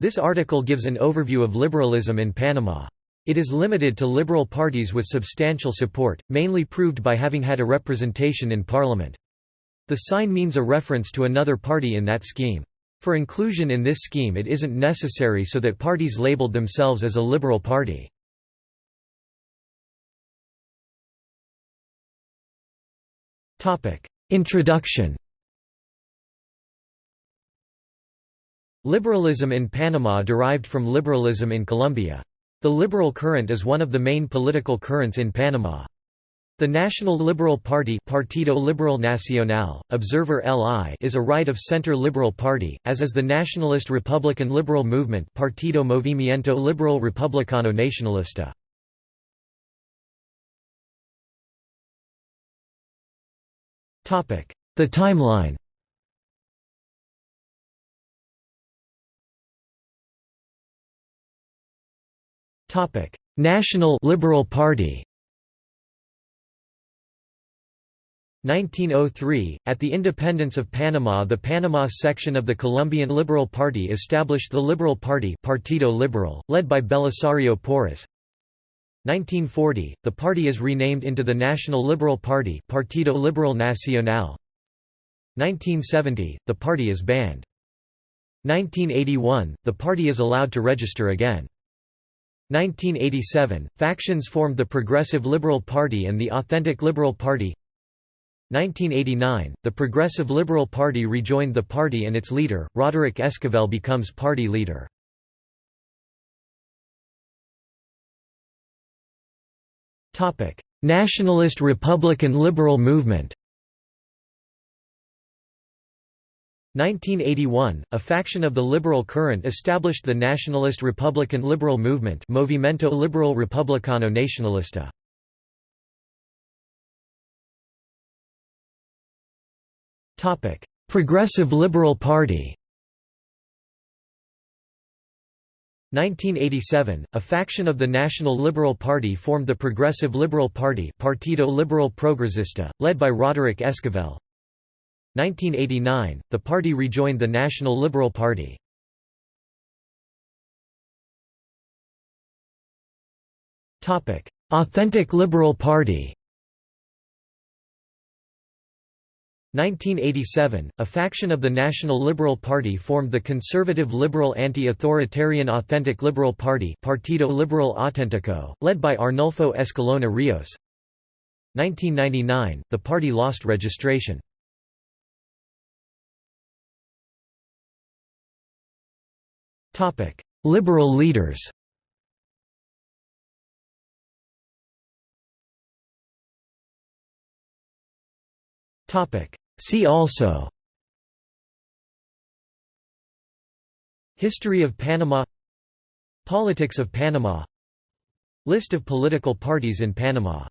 This article gives an overview of liberalism in Panama. It is limited to liberal parties with substantial support, mainly proved by having had a representation in parliament. The sign means a reference to another party in that scheme. For inclusion in this scheme it isn't necessary so that parties labeled themselves as a liberal party. Introduction Liberalism in Panama derived from liberalism in Colombia. The liberal current is one of the main political currents in Panama. The National Liberal Party Partido Liberal Nacional, Observer LI is a right-of-center liberal party, as is the Nationalist Republican Liberal Movement Partido Movimiento Liberal Republicano Nacionalista. The timeline Topic: National Liberal Party. 1903, at the independence of Panama the Panama section of the Colombian Liberal Party established the Liberal Party Partido Liberal, led by Belisario Porras. 1940, the party is renamed into the National Liberal Party Partido Liberal Nacional. 1970, the party is banned. 1981, the party is allowed to register again. 1987, factions formed the Progressive Liberal Party and the Authentic Liberal Party 1989, the Progressive Liberal Party rejoined the party and its leader, Roderick Esquivel becomes party leader. Nationalist Republican Liberal Movement 1981, a faction of the liberal current established the nationalist Republican Liberal Movement Movimento Liberal Republicano Nacionalista. Progressive Liberal Party 1987, a faction of the National Liberal Party formed the Progressive Liberal Party Partido Liberal Progresista, led by Roderick Esquivel. 1989, the party rejoined the National Liberal Party. Authentic Liberal Party 1987, a faction of the National Liberal Party formed the conservative liberal anti-authoritarian Authentic Liberal Party Partido Liberal Auténtico, led by Arnulfo Escalona Rios. 1999, the party lost registration. Liberal leaders. See also. History of Panama. Politics of Panama. List of political parties in Panama